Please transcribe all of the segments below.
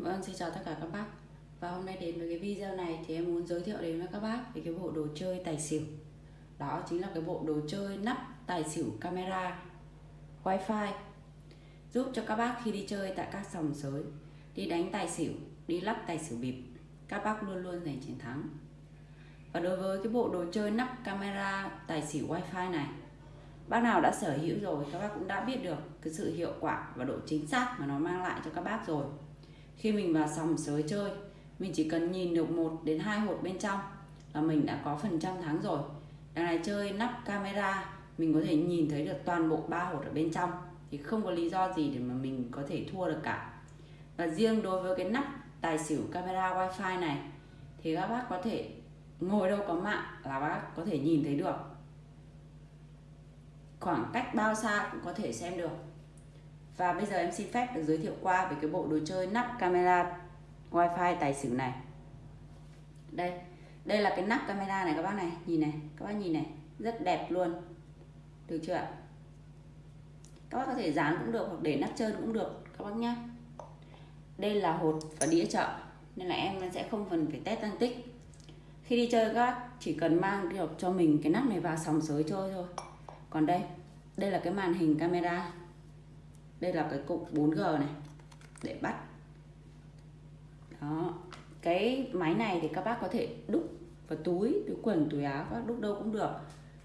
Vâng, xin chào tất cả các bác. Và hôm nay đến với cái video này thì em muốn giới thiệu đến với các bác về cái bộ đồ chơi tài xỉu. Đó chính là cái bộ đồ chơi nắp tài xỉu camera wifi. Giúp cho các bác khi đi chơi tại các sòng sới Đi đánh tài xỉu, đi lắp tài xỉu bịp Các bác luôn luôn giành chiến thắng. Và đối với cái bộ đồ chơi nắp camera tài xỉu wifi này Bác nào đã sở hữu rồi các bác cũng đã biết được cái sự hiệu quả và độ chính xác mà nó mang lại cho các bác rồi khi mình vào sòng sới chơi, mình chỉ cần nhìn được một đến hai hột bên trong là mình đã có phần trăm thắng rồi. Đằng này chơi nắp camera, mình có thể nhìn thấy được toàn bộ ba hột ở bên trong, thì không có lý do gì để mà mình có thể thua được cả. Và riêng đối với cái nắp tài xỉu camera wifi này, thì các bác có thể ngồi đâu có mạng là bác có thể nhìn thấy được. Khoảng cách bao xa cũng có thể xem được và bây giờ em xin phép được giới thiệu qua về cái bộ đồ chơi nắp camera wifi tài xỉu này. Đây đây là cái nắp camera này các bác này. Nhìn này, các bác nhìn này, rất đẹp luôn. Được chưa ạ? Các bác có thể dán cũng được hoặc để nắp trơn cũng được, các bác nhé đây là hột và đĩa chợ, nên là em sẽ không cần phải test tăng tích. Khi đi chơi, các bác chỉ cần mang được cho mình, cái nắp này vào sòng sới chơi thôi. Còn đây đây là cái màn hình camera đây là cái cục 4G này, để bắt. Đó, cái máy này thì các bác có thể đúc vào túi túi quần, túi áo, các bác đúc đâu cũng được.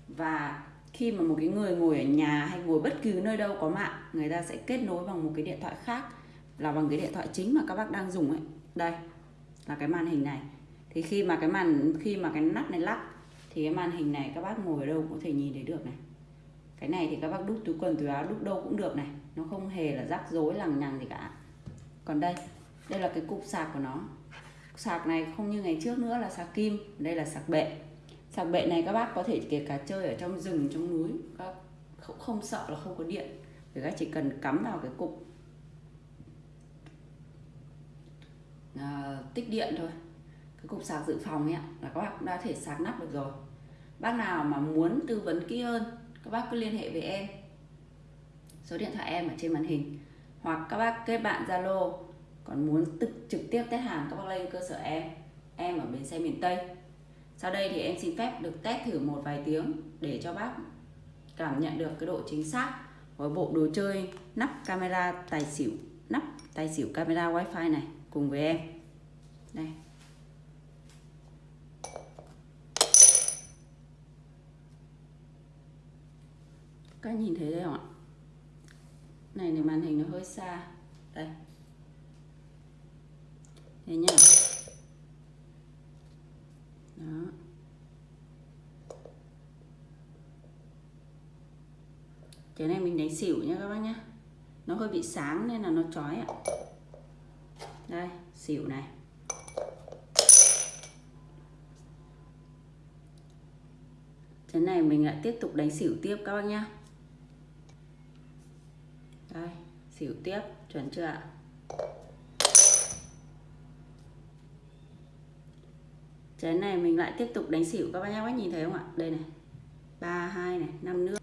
Và khi mà một cái người ngồi ở nhà hay ngồi bất cứ nơi đâu có mạng, người ta sẽ kết nối bằng một cái điện thoại khác, là bằng cái điện thoại chính mà các bác đang dùng ấy. Đây, là cái màn hình này. Thì khi mà cái màn, khi mà cái nắp này lắc thì cái màn hình này các bác ngồi ở đâu cũng có thể nhìn thấy được này cái này thì các bác đút túi quần túi áo đút đâu cũng được này. Nó không hề là rắc rối lằng nhằng gì cả. Còn đây đây là cái cục sạc của nó. Sạc này không như ngày trước nữa là sạc kim đây là sạc bệ. Sạc bệ này các bác có thể kể cả chơi ở trong rừng trong núi. Các không, không sợ là không có điện. Thì các chỉ cần cắm vào cái cục. À, tích điện thôi. Cái cục sạc dự phòng ấy là các bác cũng đã thể sạc nắp được rồi. Bác nào mà muốn tư vấn kỹ hơn các bác cứ liên hệ với em. Số điện thoại em ở trên màn hình. Hoặc các bác kết bạn Zalo. Còn muốn trực trực tiếp test hàng, các bác lên cơ sở em. Em ở bến xe miền Tây. Sau đây thì em xin phép được test thử một vài tiếng để cho bác cảm nhận được cái độ chính xác của bộ đồ chơi nắp camera tài xỉu, nắp tài xỉu camera wifi này cùng với em. Đây. Các nhìn thấy đây không ạ? Này thì màn hình nó hơi xa. Đây. Thế nhá. Đó. Cái này mình đánh xỉu nhá các bác nhá. Nó hơi bị sáng nên là nó chói ạ. Đây, xỉu này. Cái này mình lại tiếp tục đánh xỉu tiếp các bác nhá đây xỉu tiếp, chuẩn chưa ạ? Trái này mình lại tiếp tục đánh xỉu các bác nhá bác nhìn thấy không ạ? Đây này, ba, hai này, năm nước.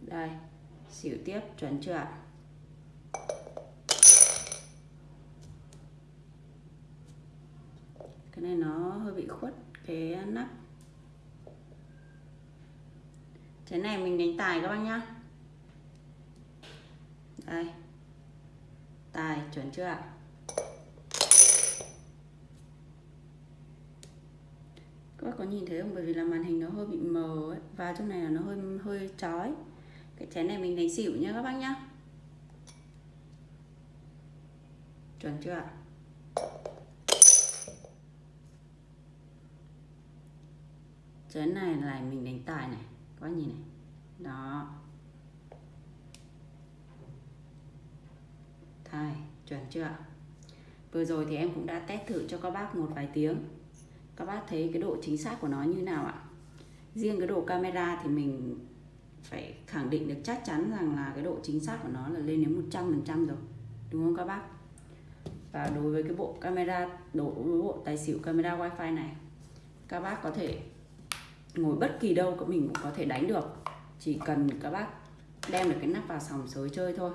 Đây, xỉu tiếp, chuẩn chưa ạ? Cái này nó hơi bị khuất cái nắp. Trái này mình đánh tài các bác nhá đây. Tài, chuẩn chưa ạ? Các bác có nhìn thấy không? Bởi vì là màn hình nó hơi bị mờ ấy. và trong này là nó hơi hơi chói. Cái chén này mình đánh xỉu nhá các bác nhá. Chuẩn chưa ạ? Chén này là mình đánh tài này. Các bác nhìn này. Đó. Tài chuẩn chưa vừa rồi thì em cũng đã test thử cho các bác một vài tiếng. Các bác thấy cái độ chính xác của nó như nào ạ? Riêng cái độ camera thì mình phải khẳng định được chắc chắn rằng là cái độ chính xác của nó là lên đến 100% rồi, đúng không các bác? Và đối với cái bộ camera đối với bộ tài xỉu camera wifi này, các bác có thể ngồi bất kỳ đâu của mình cũng có thể đánh được. Chỉ cần các bác đem được cái nắp vào sòng sới chơi thôi.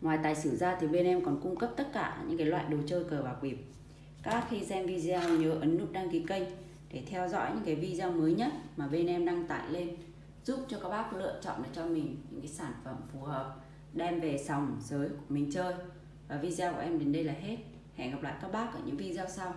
Ngoài tài xỉu ra thì bên em còn cung cấp tất cả những cái loại đồ chơi cờ bạc bịp. Các khi xem video, nhớ ấn nút đăng ký kênh để theo dõi những cái video mới nhất mà bên em đăng tải lên, giúp cho các bác lựa chọn được cho mình những cái sản phẩm phù hợp, đem về sòng, giới của mình chơi. Và video của em đến đây là hết. Hẹn gặp lại các bác ở những video sau.